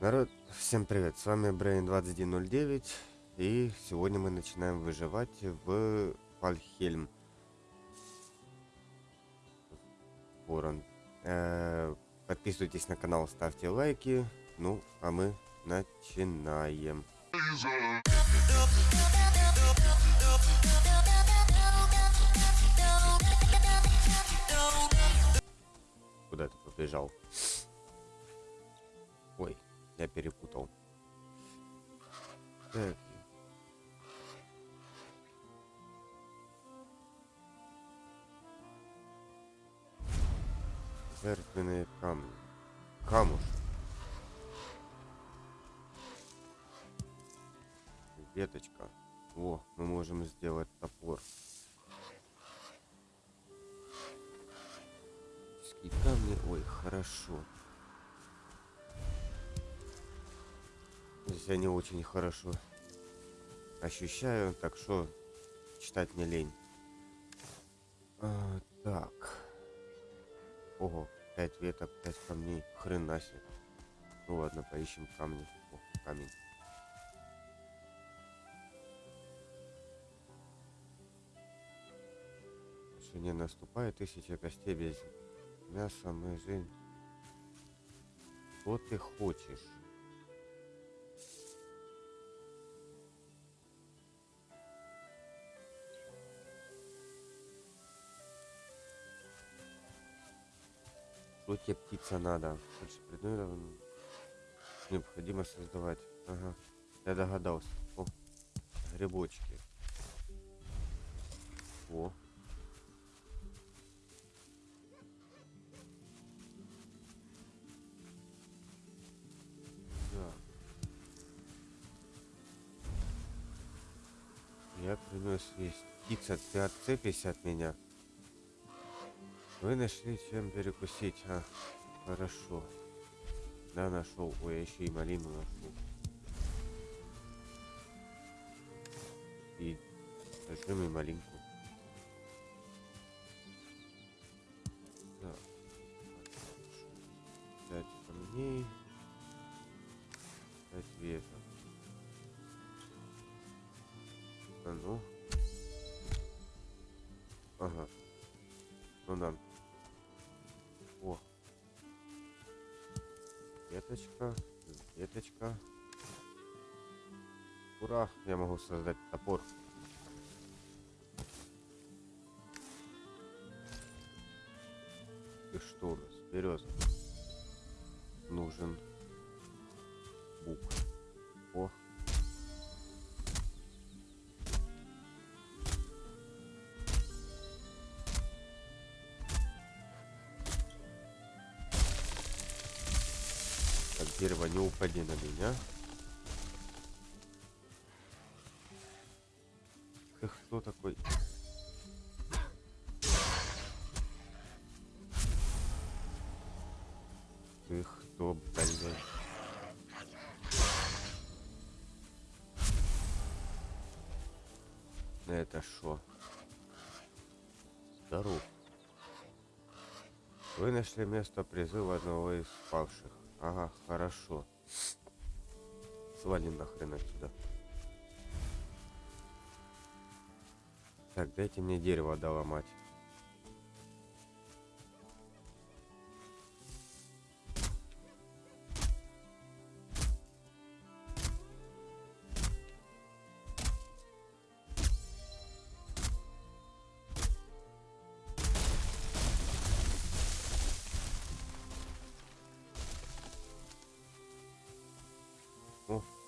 Народ, всем привет, с вами Brain2109 и сегодня мы начинаем выживать в Вальхельм. Ворон. Э, подписывайтесь на канал, ставьте лайки, ну а мы начинаем. Куда ты побежал? Я перепутал. Так. Жертвенные камни. Камуш. Веточка. О, мы можем сделать топор. Магические камни. Ой, хорошо. Здесь я не очень хорошо ощущаю, так что читать не лень. А, так. Ого, 5 веток, 5 камней. Хрена себе. Ну ладно, поищем камни. О, камень. Не наступает тысяча костей без мяса, мы жизнь. Что ты хочешь? Что тебе птица надо? Больше предметов необходимо создавать. Ага. Я догадался. О, грибочки. О. Так. Я принес весь. Птица, ты отцепись от меня. Вы нашли чем перекусить, а? Хорошо. Да, нашел. Ой, я еще и малину нашел. И зажжем и малинку. Так. Пять камней. Пять веток. Веточка, веточка. Ура, я могу создать топор. И что у нас? Береза. Нужен дерево, не упади на меня. Ты кто такой? Ты кто, блядь? Это шо? Здоров. Вы нашли место призыва одного из павших. Ага, хорошо. Свалим нахрен отсюда. Так, дайте мне дерево доломать.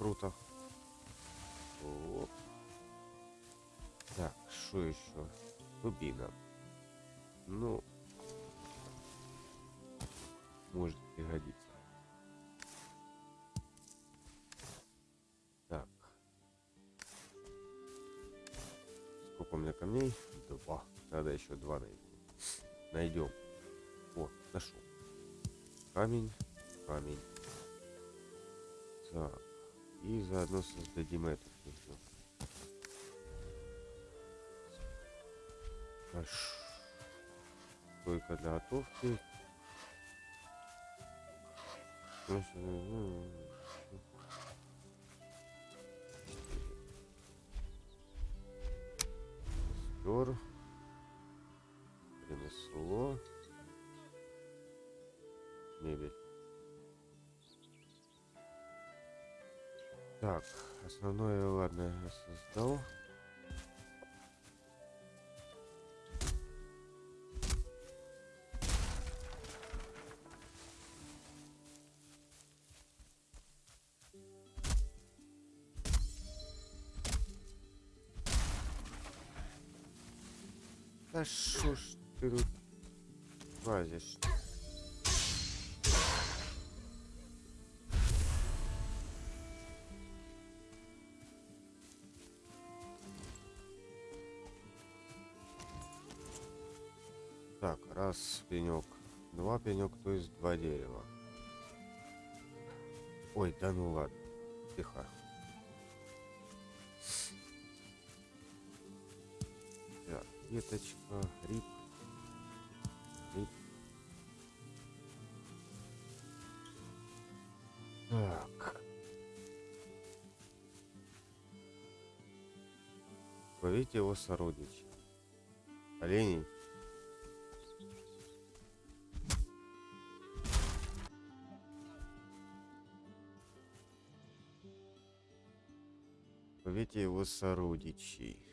Круто. Оп. Так, что еще? Дубина. Ну, может пригодиться. Так. Сколько у меня камней? Два. Надо еще два найти. Найдем. О, нашел. Камень, камень. Так. И заодно создадим это. Хорошо. Только для готовки. Спер. Основное, ладно, создал. Да шо ж ты тут лазишь? Пенек, два пенек, то есть два дерева. Ой, да ну ладно, тихо. Так, веточка, гриб. Гриб. Так. Ловите его сородичей. Оленей. Ловите его сородичей.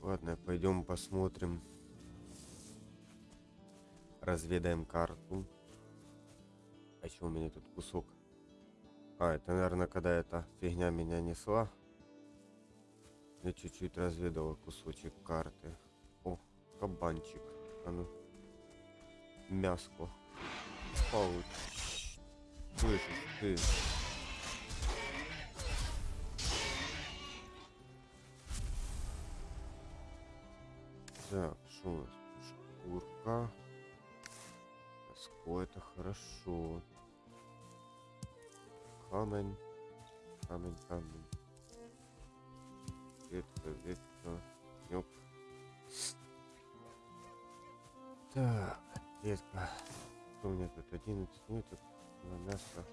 Ладно, пойдем посмотрим. Разведаем карту. А еще у меня тут кусок. А, это, наверное, когда эта фигня меня несла. Я чуть-чуть разведала кусочек карты. О, кабанчик. А ну. Мяско. Получ. Слышишь, ты. Так, что у нас? Шкурка. Мяско, это хорошо. Камень. Камень, камень. Ветка, ветка. Ёп. Так, ветка. Что у меня тут? 11 ниток. На мясо.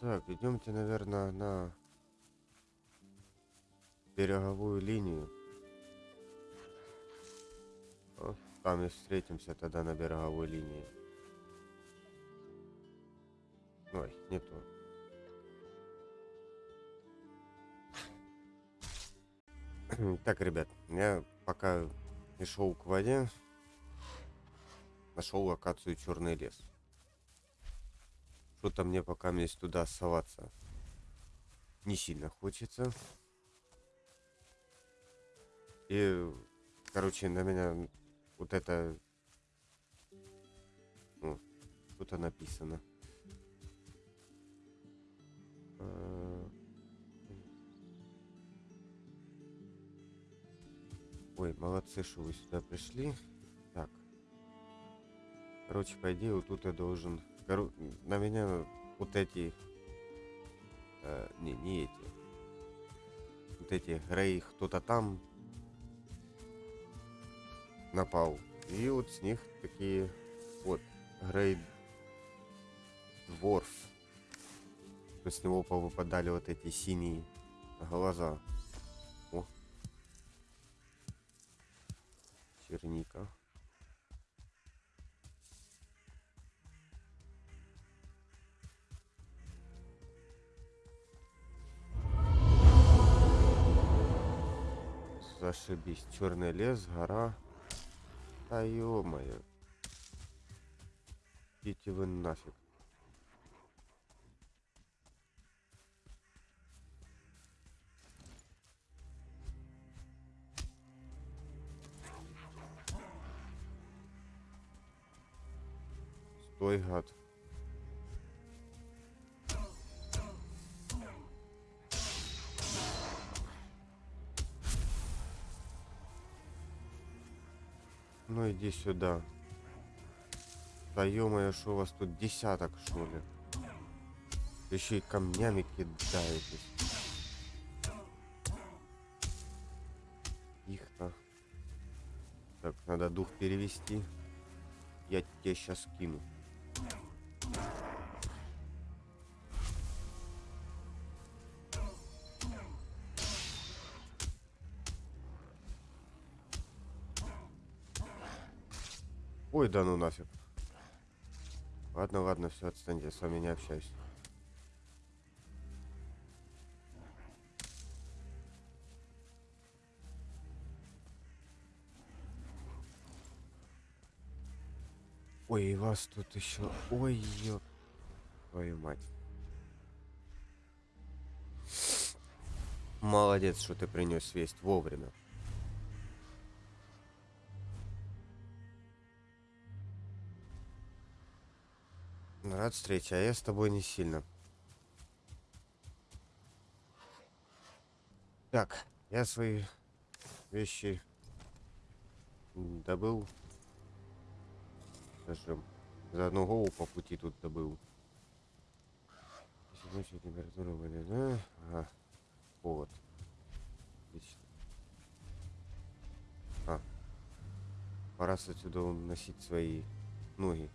Так, идемте, наверное, на береговую линию. О, там и встретимся тогда на береговой линии. Ой, не то. Так, ребят, я пока не шел к воде, нашел локацию Черный лес. Что-то мне пока есть туда соваться не сильно хочется. И, короче, на меня вот это... Ну, что-то написано. А, Ой, молодцы, что вы сюда пришли. Так. Короче, по идее, вот тут я должен... Коро... На меня вот эти... Э, не, не эти. Вот эти Грей кто-то там напал. И вот с них такие вот Грей Дворф. То с него повыпадали вот эти синие глаза. Черника. Зашибись. Черный лес, гора. Да ё-моё. Идите вы нафиг. Стой, гад. Ну иди сюда. Да ё что у вас тут десяток, что ли? Еще и камнями кидаетесь. Их-то. Так, надо дух перевести. Я тебе сейчас кину. Да ну нафиг. Ладно, ладно, все, отстаньте, я с вами не общаюсь. Ой, и вас тут еще. Ой, ёп. Твою мать. Молодец, что ты принес весть вовремя. Рад встрече, а я с тобой не сильно. Так, я свои вещи добыл. Даже за одну голову по пути тут добыл. Ночью температура воды, да? Ага. Повод. Отлично. А. Пора отсюда уносить свои ноги.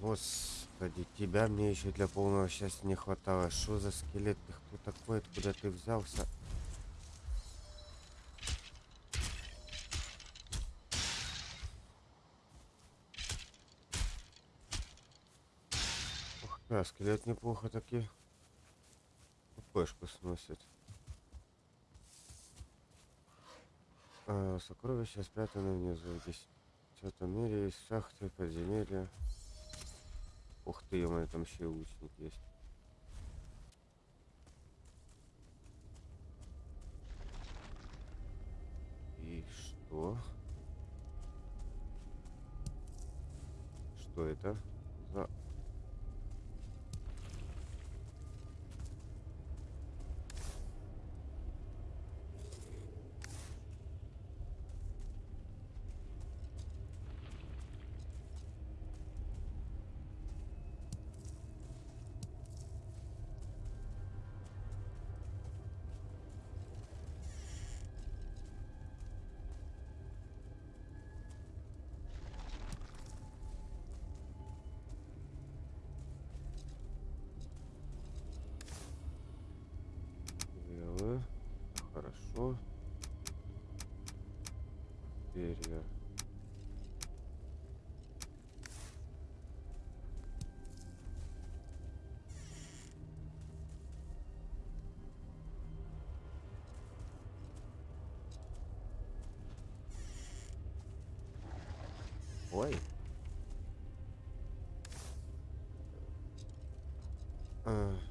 Господи, тебя мне еще для полного счастья не хватало. Что за скелет? Ты кто такой? Откуда ты взялся? Ух, да, скелет неплохо таки. Пешку сносит. А, сокровища спрятаны внизу. Здесь в этом мире есть шахты, подземелья. Ух ты, у меня там еще и лучник есть. И что? Что это за... Хорошо. Перья. Ой. А.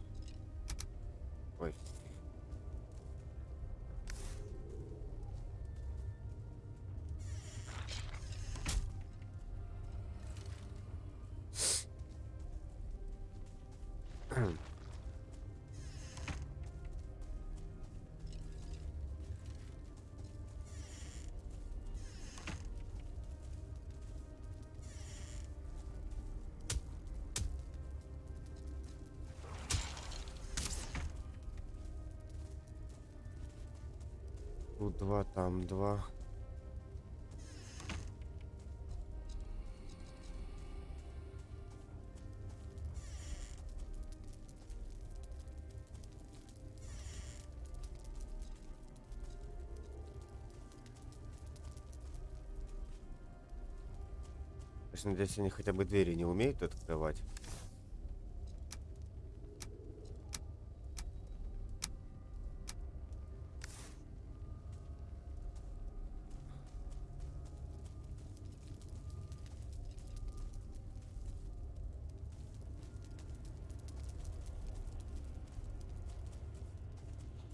Тут два, там два. Надеюсь, они хотя бы двери не умеют открывать.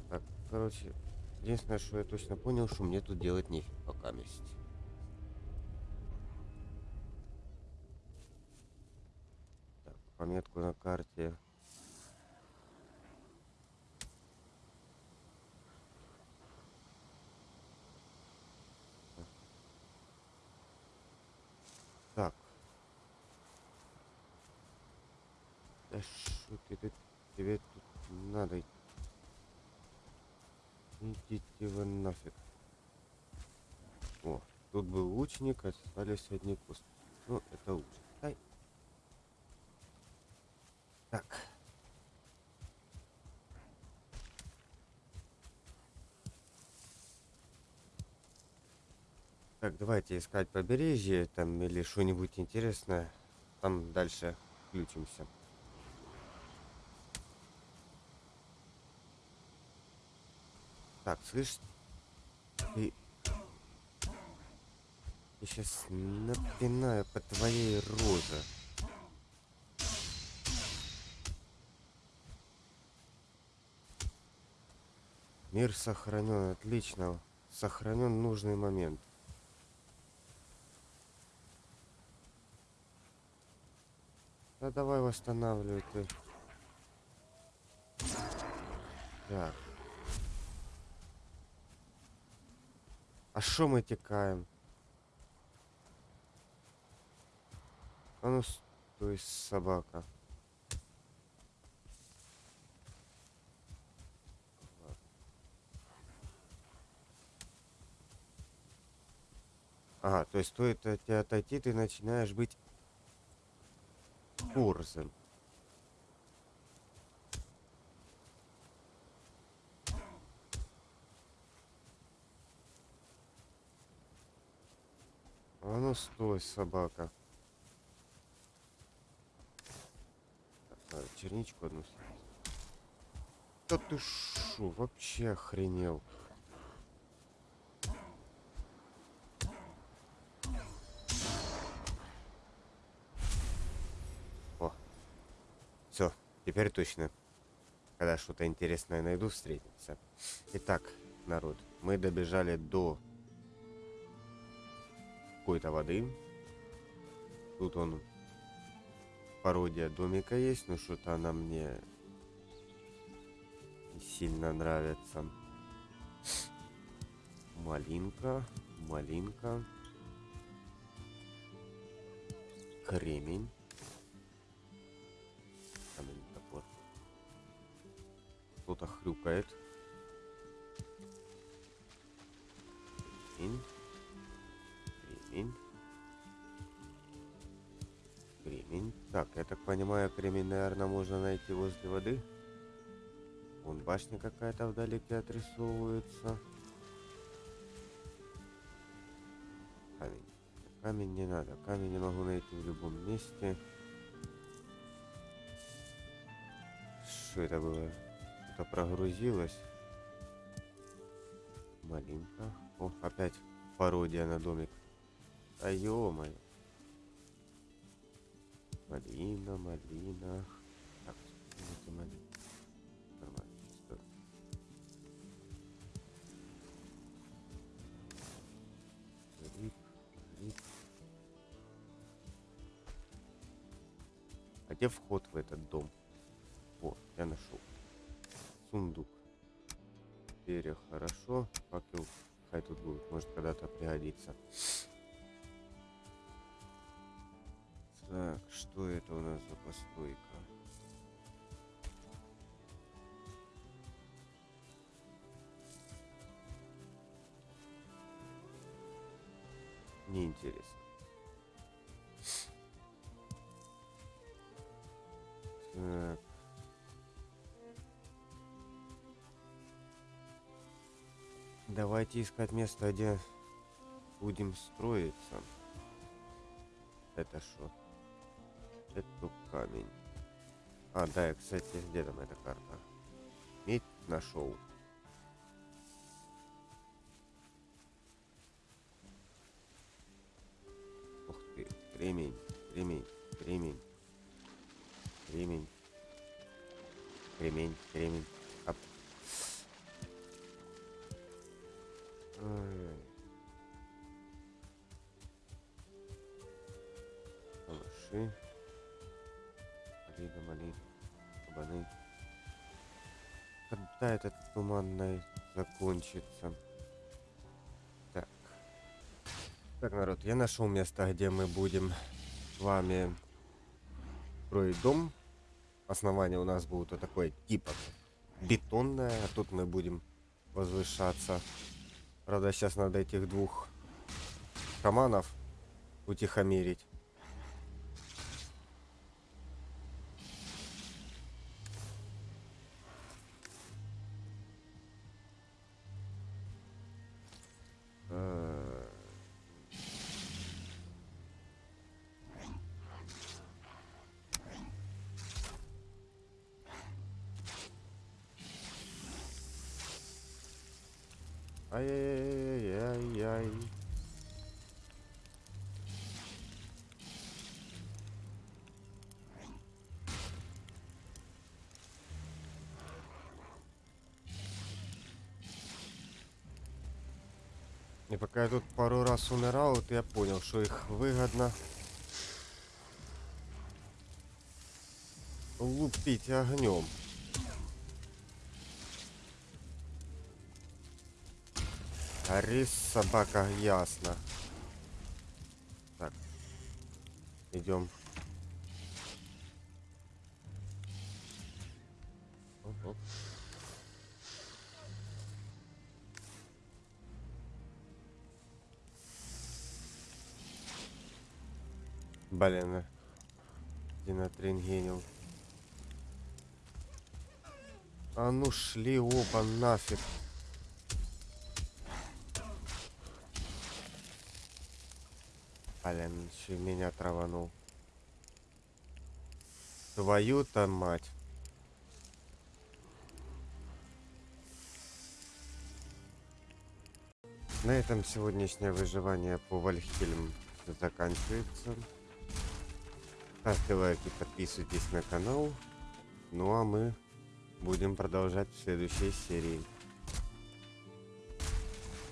Так, короче, единственное, что я точно понял, что мне тут делать нефиг пока месть. Так, пометку на карте. Так. Да что ты тут, тебе тут надо Идите вы нафиг. О, лучник, остались одни кусты. Ну, это лучше. Ай. Так. Так, давайте искать побережье там или что-нибудь интересное. Там дальше включимся. Так, слышь, ты... Сейчас напинаю по твоей роже. Мир сохранен, отлично. Сохранен нужный момент. Да давай восстанавливай ты. Так. А шо мы текаем? А ну стой, собака. Ага, то есть стоит от тебя отойти, ты начинаешь быть курсом. А ну стой, собака. Так, надо черничку одну съесть. Да ты шо, вообще охренел. О, все, теперь точно. Когда что-то интересное найду, встретимся. Итак, народ, мы добежали до какой-то воды. Тут он пародия домика есть, но что-то она мне не сильно нравится. Малинка, малинка. Кремень. Кто-то хрюкает. Я так понимаю, кремень, наверное, можно найти возле воды. Вон башня какая-то вдалеке отрисовывается. Камень. Камень не надо. Камень я могу найти в любом месте. Что это было? Что-то прогрузилось. Малинка. О, опять пародия на домик. А ё-моё. Малина, малина. Так, это малина. А где вход в этот дом? О, я нашел. Сундук. Перья хорошо. Факел хай тут будет. Может когда-то пригодится. Так, что это у нас за постройка? Неинтересно. Так. Давайте искать место, где будем строиться. Это что? Это камень. А, да, я, кстати, где там эта карта? Медь нашел. Когда этот туманный закончится? Так. Так, народ, я нашел место, где мы будем с вами строить дом. Основание у нас будет вот такое типа бетонное, а тут мы будем возвышаться. Правда, сейчас надо этих двух шаманов утихомирить. И пока я тут пару раз умирал, вот я понял, что их выгодно лупить огнем. Рис, собака, ясно. Так. Идем. Блин, Динатрин А ну шли оба нафиг. Блин, еще меня траванул. Твою-то мать. На этом сегодняшнее выживание по Вальхельм заканчивается. Ставьте лайки, подписывайтесь на канал. Ну а мы будем продолжать в следующей серии.